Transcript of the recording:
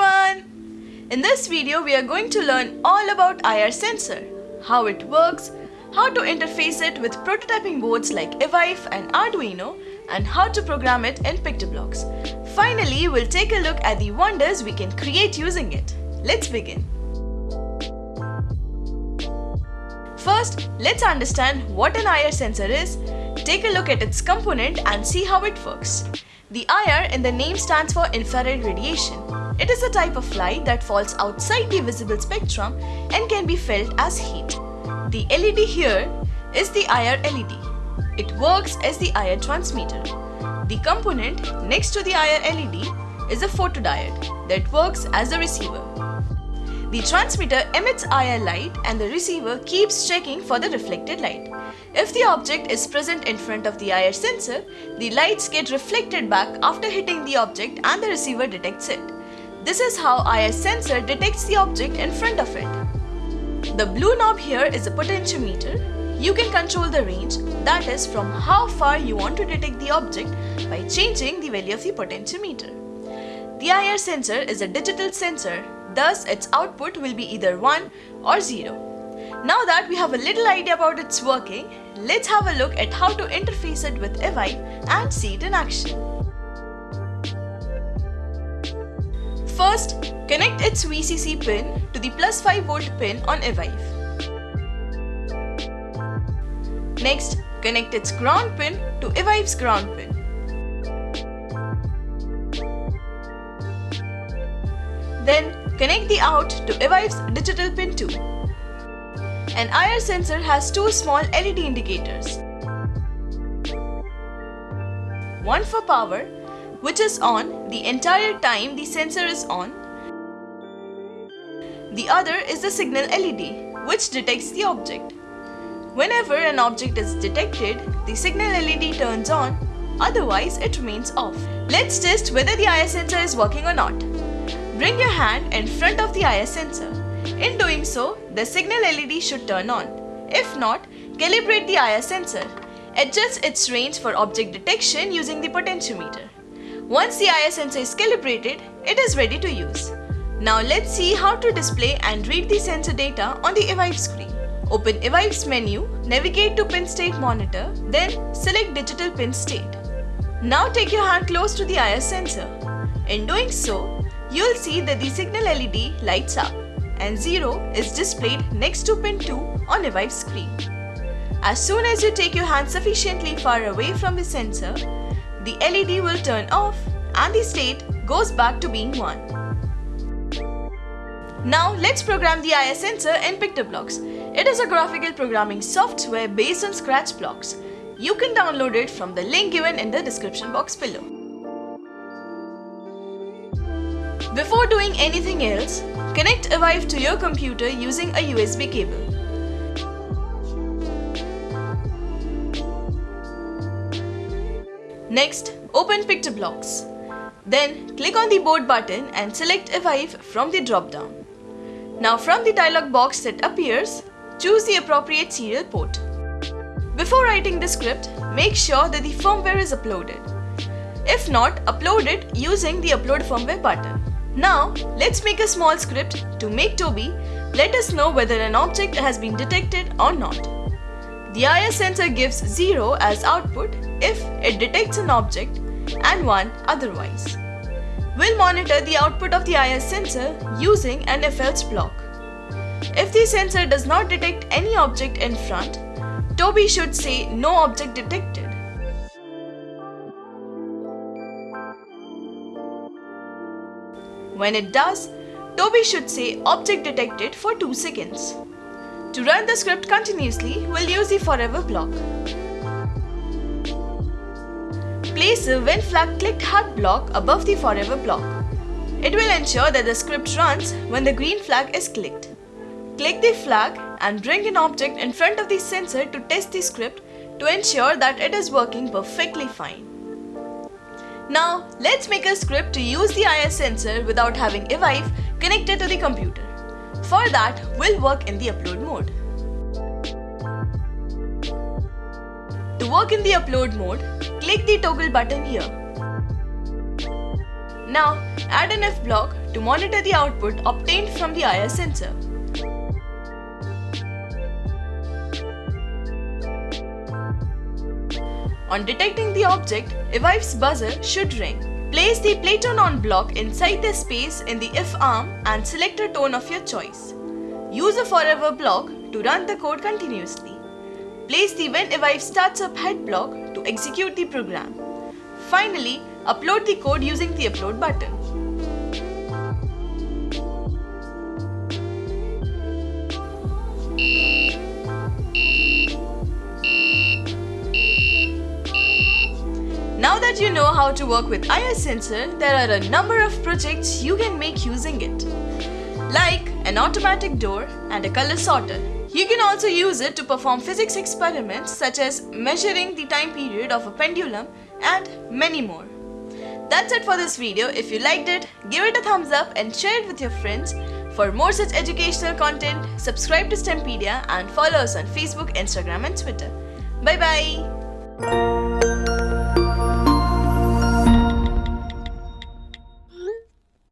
everyone! In this video, we are going to learn all about IR sensor, how it works, how to interface it with prototyping boards like Evive and Arduino, and how to program it in PictoBlox. Finally, we'll take a look at the wonders we can create using it. Let's begin. First, let's understand what an IR sensor is, take a look at its component and see how it works. The IR in the name stands for infrared radiation. It is a type of light that falls outside the visible spectrum and can be felt as heat. The LED here is the IR LED. It works as the IR transmitter. The component next to the IR LED is a photodiode that works as a receiver. The transmitter emits IR light and the receiver keeps checking for the reflected light. If the object is present in front of the IR sensor, the lights get reflected back after hitting the object and the receiver detects it. This is how IR sensor detects the object in front of it. The blue knob here is a potentiometer. You can control the range, that is from how far you want to detect the object by changing the value of the potentiometer. The IR sensor is a digital sensor Thus, its output will be either 1 or 0. Now that we have a little idea about its working, let's have a look at how to interface it with Evive and see it in action. First, connect its VCC pin to the plus 5 volt pin on Evive. Next, connect its ground pin to Evive's ground pin. Then Connect the out to Evive's digital pin 2. An IR sensor has two small LED indicators. One for power, which is on the entire time the sensor is on. The other is the signal LED, which detects the object. Whenever an object is detected, the signal LED turns on, otherwise it remains off. Let's test whether the IR sensor is working or not. Bring your hand in front of the IR sensor. In doing so, the signal LED should turn on. If not, calibrate the IR sensor. Adjust its range for object detection using the potentiometer. Once the IR sensor is calibrated, it is ready to use. Now let's see how to display and read the sensor data on the Evive screen. Open Evive's menu, navigate to pin state monitor, then select digital pin state. Now take your hand close to the IR sensor. In doing so, you'll see that the signal LED lights up and 0 is displayed next to pin 2 on Evive screen. As soon as you take your hand sufficiently far away from the sensor, the LED will turn off and the state goes back to being 1. Now let's program the IR sensor in PictoBlox. It is a graphical programming software based on Scratch blocks. You can download it from the link given in the description box below. Before doing anything else, connect Evive to your computer using a USB cable. Next, open PictoBlox. Then, click on the board button and select Evive from the drop-down. Now from the dialog box that appears, choose the appropriate serial port. Before writing the script, make sure that the firmware is uploaded. If not, upload it using the upload firmware button. Now, let's make a small script to make Toby let us know whether an object has been detected or not. The IR sensor gives 0 as output if it detects an object and 1 otherwise. We'll monitor the output of the IR sensor using an if-else block. If the sensor does not detect any object in front, Toby should say no object detected. When it does, Toby should say object detected for 2 seconds. To run the script continuously, we'll use the forever block. Place the when flag clicked hard block above the forever block. It will ensure that the script runs when the green flag is clicked. Click the flag and bring an object in front of the sensor to test the script to ensure that it is working perfectly fine. Now, let's make a script to use the IR sensor without having Evive connected to the computer. For that, we'll work in the upload mode. To work in the upload mode, click the toggle button here. Now, add an if block to monitor the output obtained from the IR sensor. On detecting the object, Evive's buzzer should ring. Place the Play-Turn-On block inside the space in the if arm and select a tone of your choice. Use a forever block to run the code continuously. Place the when Evive starts up head block to execute the program. Finally, upload the code using the upload button. You know how to work with IR sensor, there are a number of projects you can make using it. Like an automatic door and a color sorter. You can also use it to perform physics experiments such as measuring the time period of a pendulum and many more. That's it for this video. If you liked it, give it a thumbs up and share it with your friends. For more such educational content, subscribe to STEMpedia and follow us on Facebook, Instagram and Twitter. Bye bye.